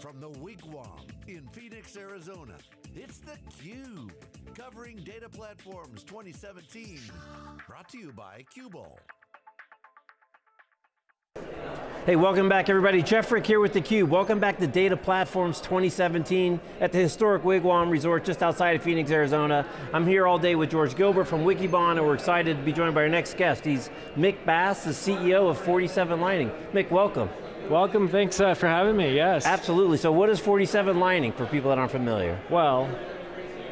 From the Wigwam in Phoenix, Arizona, it's theCUBE, covering Data Platforms 2017. Brought to you by Qubole. Hey, welcome back everybody. Jeff Frick here with theCUBE. Welcome back to Data Platforms 2017 at the historic Wigwam Resort just outside of Phoenix, Arizona. I'm here all day with George Gilbert from Wikibon and we're excited to be joined by our next guest. He's Mick Bass, the CEO of 47 Lining. Mick, welcome. Welcome, thanks uh, for having me, yes. Absolutely, so what is 47 Lining for people that aren't familiar? Well,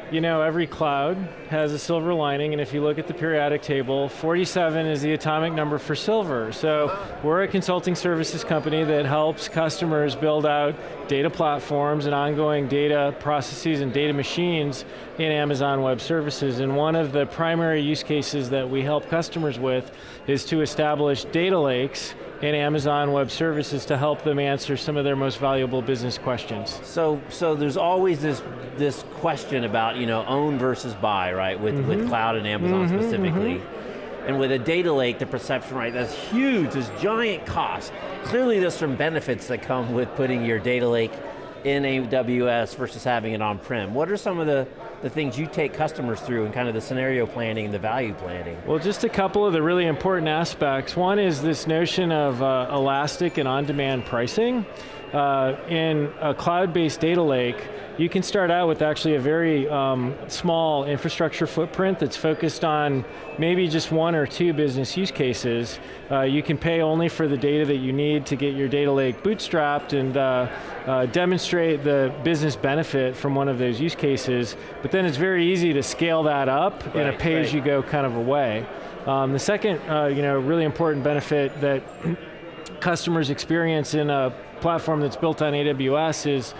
you know, every cloud has a silver lining, and if you look at the periodic table, 47 is the atomic number for silver. So we're a consulting services company that helps customers build out data platforms and ongoing data processes and data machines in Amazon Web Services. And one of the primary use cases that we help customers with is to establish data lakes in Amazon Web Services to help them answer some of their most valuable business questions. So, so there's always this, this question about you know, own versus buy, right, with, mm -hmm. with cloud and Amazon mm -hmm, specifically. Mm -hmm. And with a data lake, the perception, right, that's huge, this giant cost. Clearly there's some benefits that come with putting your data lake in AWS versus having it on-prem. What are some of the, the things you take customers through and kind of the scenario planning and the value planning? Well, just a couple of the really important aspects. One is this notion of uh, elastic and on-demand pricing. Uh, in a cloud-based data lake, you can start out with actually a very um, small infrastructure footprint that's focused on maybe just one or two business use cases. Uh, you can pay only for the data that you need to get your data lake bootstrapped and uh, uh, demonstrate the business benefit from one of those use cases, but then it's very easy to scale that up right, in a pay-as-you-go kind of a way. Um, the second uh, you know, really important benefit that customers experience in a platform that's built on AWS is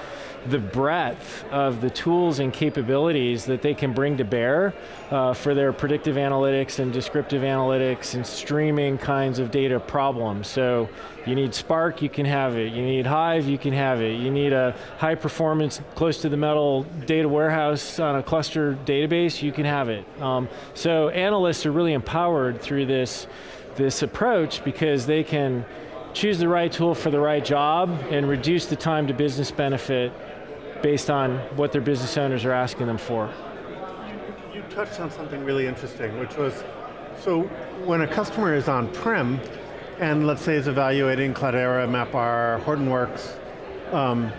the breadth of the tools and capabilities that they can bring to bear uh, for their predictive analytics and descriptive analytics and streaming kinds of data problems. So you need Spark, you can have it. You need Hive, you can have it. You need a high performance, close to the metal data warehouse on a cluster database, you can have it. Um, so analysts are really empowered through this, this approach because they can choose the right tool for the right job and reduce the time to business benefit based on what their business owners are asking them for. You, touched on something really interesting, which was, so when a customer is on-prem, and let's say is evaluating Cloudera, MapR, Hortonworks, um,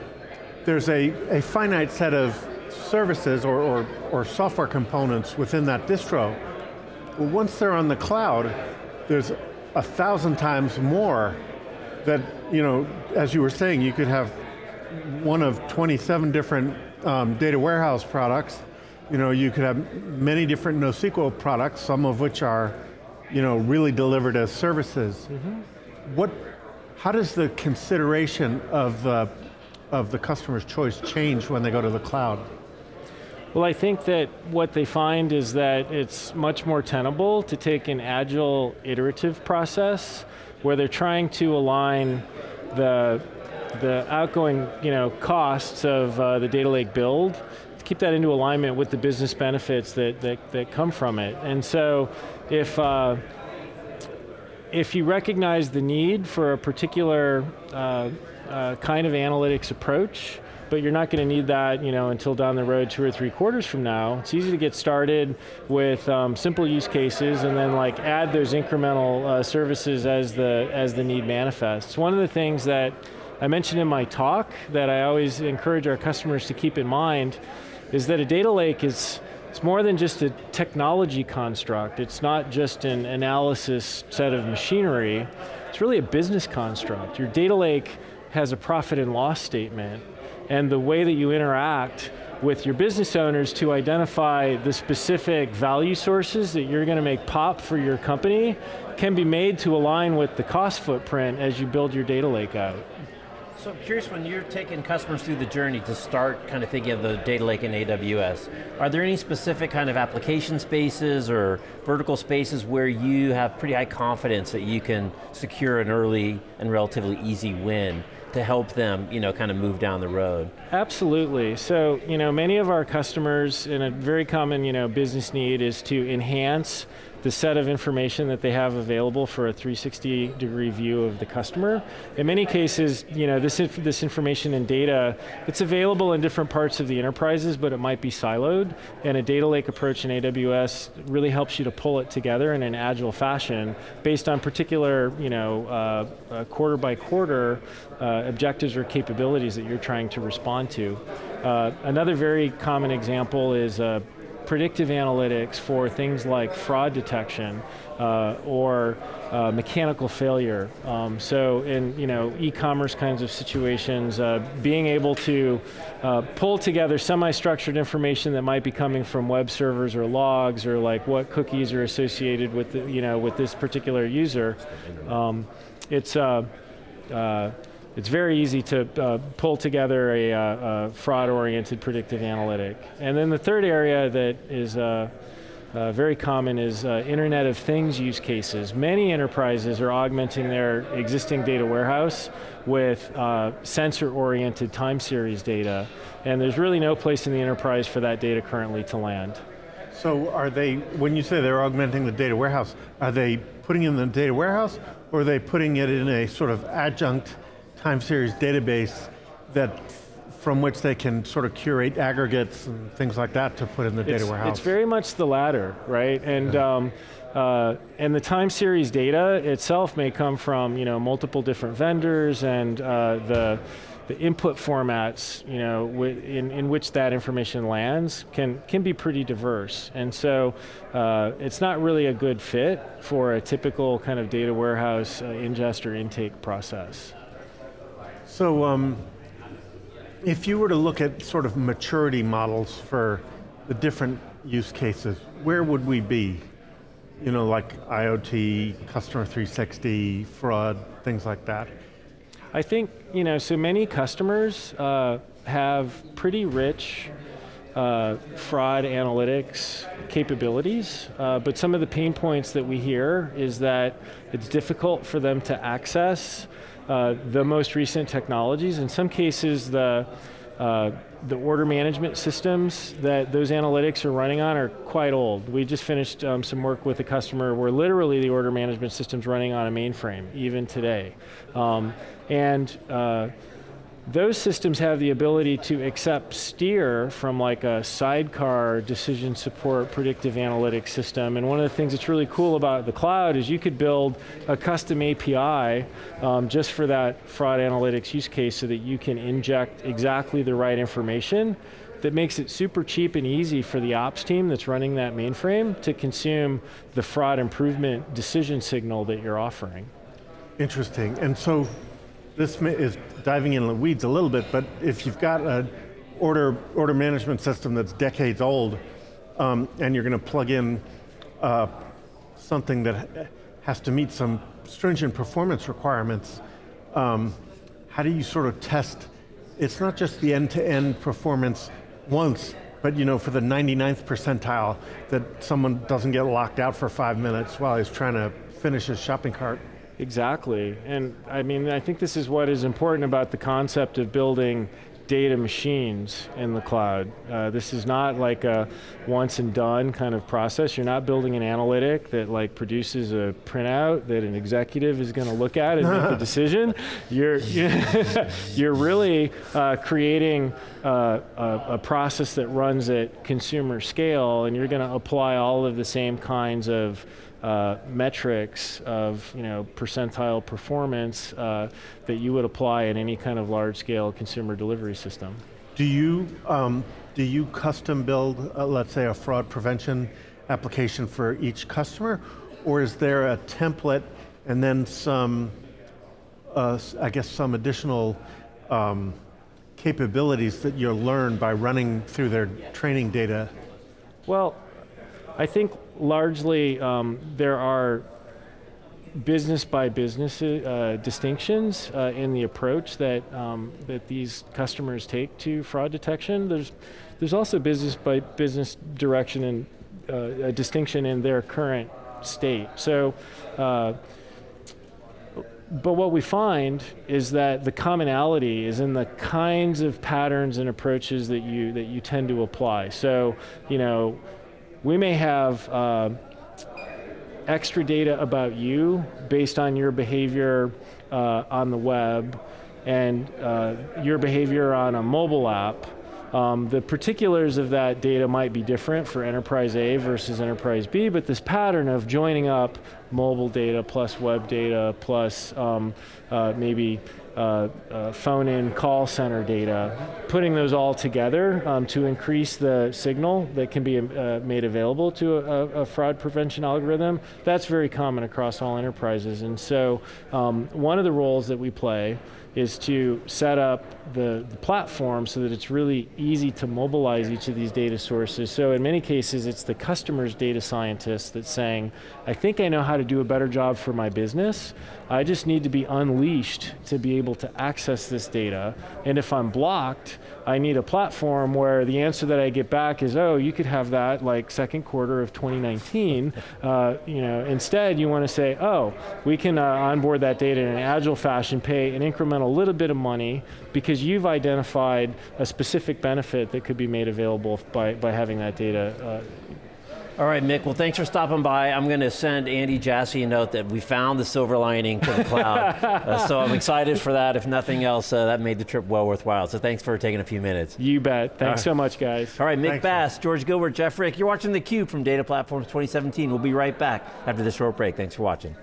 there's a, a finite set of services or, or, or software components within that distro. Well, once they're on the cloud, there's a thousand times more that, you know, as you were saying, you could have one of 27 different um, data warehouse products. You know, you could have many different NoSQL products, some of which are, you know, really delivered as services. Mm -hmm. What, how does the consideration of, uh, of the customer's choice change when they go to the cloud? Well, I think that what they find is that it's much more tenable to take an agile iterative process where they're trying to align the, the outgoing you know, costs of uh, the data lake build to keep that into alignment with the business benefits that, that, that come from it. And so if, uh, if you recognize the need for a particular uh, uh kind of analytics approach, but you're not going to need that you know, until down the road two or three quarters from now. It's easy to get started with um, simple use cases and then like add those incremental uh, services as the, as the need manifests. One of the things that I mentioned in my talk that I always encourage our customers to keep in mind is that a data lake is it's more than just a technology construct. It's not just an analysis set of machinery. It's really a business construct. Your data lake has a profit and loss statement and the way that you interact with your business owners to identify the specific value sources that you're going to make pop for your company can be made to align with the cost footprint as you build your data lake out. So I'm curious, when you're taking customers through the journey to start kind of thinking of the data lake in AWS, are there any specific kind of application spaces or vertical spaces where you have pretty high confidence that you can secure an early and relatively easy win? To help them, you know, kind of move down the road. Absolutely. So, you know, many of our customers, and a very common, you know, business need is to enhance the set of information that they have available for a 360 degree view of the customer. In many cases, you know, this, inf this information and data, it's available in different parts of the enterprises, but it might be siloed, and a data lake approach in AWS really helps you to pull it together in an agile fashion based on particular, you know, uh, uh, quarter by quarter uh, objectives or capabilities that you're trying to respond to. Uh, another very common example is uh, predictive analytics for things like fraud detection uh, or uh, mechanical failure. Um, so in you know e-commerce kinds of situations, uh, being able to uh, pull together semi-structured information that might be coming from web servers or logs or like what cookies are associated with the, you know with this particular user. Um, it's uh, uh, it's very easy to uh, pull together a, uh, a fraud-oriented predictive analytic. And then the third area that is uh, uh very common is uh, Internet of Things use cases. Many enterprises are augmenting their existing data warehouse with uh, sensor-oriented time series data, and there's really no place in the enterprise for that data currently to land. So are they, when you say they're augmenting the data warehouse, are they putting in the data warehouse, or are they putting it in a sort of adjunct time series database that from which they can sort of curate aggregates and things like that to put in the it's, data warehouse. It's very much the latter, right? And yeah. um, uh, and the time series data itself may come from you know multiple different vendors and uh, the the input formats, you know, in, in which that information lands can, can be pretty diverse. And so uh, it's not really a good fit for a typical kind of data warehouse uh, ingest or intake process. So um, if you were to look at sort of maturity models for the different use cases, where would we be? You know, like IoT, Customer 360, fraud, things like that. I think, you know, so many customers uh, have pretty rich uh, fraud analytics capabilities, uh, but some of the pain points that we hear is that it's difficult for them to access uh, the most recent technologies. In some cases, the uh, the order management systems that those analytics are running on are quite old. We just finished um, some work with a customer where literally the order management system's running on a mainframe, even today. Um, and uh, those systems have the ability to accept steer from like a sidecar decision support predictive analytics system. And one of the things that's really cool about the cloud is you could build a custom API um, just for that fraud analytics use case so that you can inject exactly the right information that makes it super cheap and easy for the ops team that's running that mainframe to consume the fraud improvement decision signal that you're offering. Interesting, and so this is diving in the weeds a little bit, but if you've got an order, order management system that's decades old, um, and you're going to plug in uh, something that has to meet some stringent performance requirements, um, how do you sort of test, it's not just the end-to-end -end performance once, but you know, for the 99th percentile, that someone doesn't get locked out for five minutes while he's trying to finish his shopping cart. Exactly, and I mean, I think this is what is important about the concept of building data machines in the cloud. Uh, this is not like a once and done kind of process. You're not building an analytic that like produces a printout that an executive is going to look at and make a decision. You're, you're really uh, creating uh, a, a, process that runs at consumer scale and you're going to apply all of the same kinds of uh, metrics of you know percentile performance uh, that you would apply in any kind of large scale consumer delivery system. Do you um, do you custom build, uh, let's say, a fraud prevention application for each customer, or is there a template and then some, uh, I guess, some additional um, capabilities that you learn by running through their training data? Well, I think largely um, there are business by business uh, distinctions uh, in the approach that um, that these customers take to fraud detection. There's there's also business by business direction and uh, a distinction in their current state. So. Uh, but what we find is that the commonality is in the kinds of patterns and approaches that you that you tend to apply. So, you know, we may have uh, extra data about you based on your behavior uh, on the web and uh, your behavior on a mobile app, um, the particulars of that data might be different for enterprise A versus enterprise B, but this pattern of joining up mobile data plus web data plus um, uh, maybe uh, uh, phone in call center data, putting those all together um, to increase the signal that can be uh, made available to a, a, fraud prevention algorithm, that's very common across all enterprises. And so um, one of the roles that we play is to set up the, the, platform so that it's really easy to mobilize each of these data sources. So in many cases, it's the customer's data scientist that's saying, I think I know how to do a better job for my business. I just need to be unleashed to be able to access this data. And if I'm blocked, I need a platform where the answer that I get back is, oh, you could have that like second quarter of 2019. uh, you know, instead, you want to say, oh, we can uh, onboard that data in an agile fashion, pay an incremental little bit of money because you've identified a specific benefit that could be made available by, by having that data uh, all right, Mick, well, thanks for stopping by. I'm going to send Andy Jassy a note that we found the silver lining to the cloud. uh, so I'm excited for that. If nothing else, uh, that made the trip well worthwhile. So thanks for taking a few minutes. You bet. Thanks right. so much, guys. All right, Mick thanks, Bass, man. George Gilbert, Jeff Frick. You're watching theCUBE from Data Platforms 2017. We'll be right back after this short break. Thanks for watching.